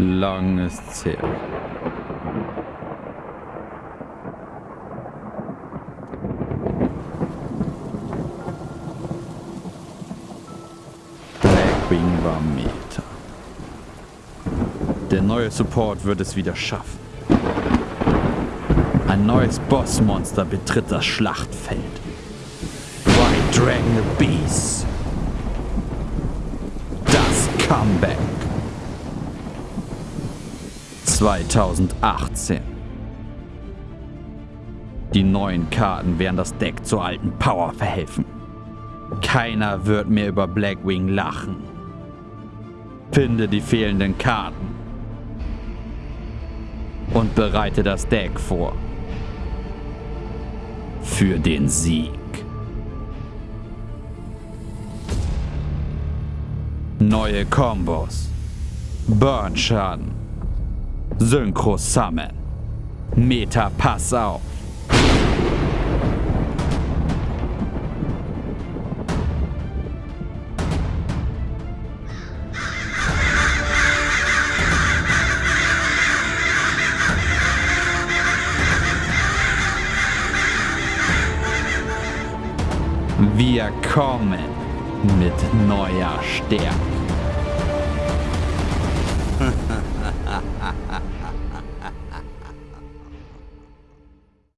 Lang ist's her. Blackwing war Meta. Der neue Support wird es wieder schaffen. Ein neues Bossmonster betritt das Schlachtfeld. White Dragon Beast. Das Comeback. 2018. Die neuen Karten werden das Deck zur alten Power verhelfen. Keiner wird mehr über Blackwing lachen. Finde die fehlenden Karten und bereite das Deck vor. Für den Sieg. Neue Kombos. Burn-Schaden. Synchro-Summon. Meta Pass auf. Wir kommen mit neuer Stärke.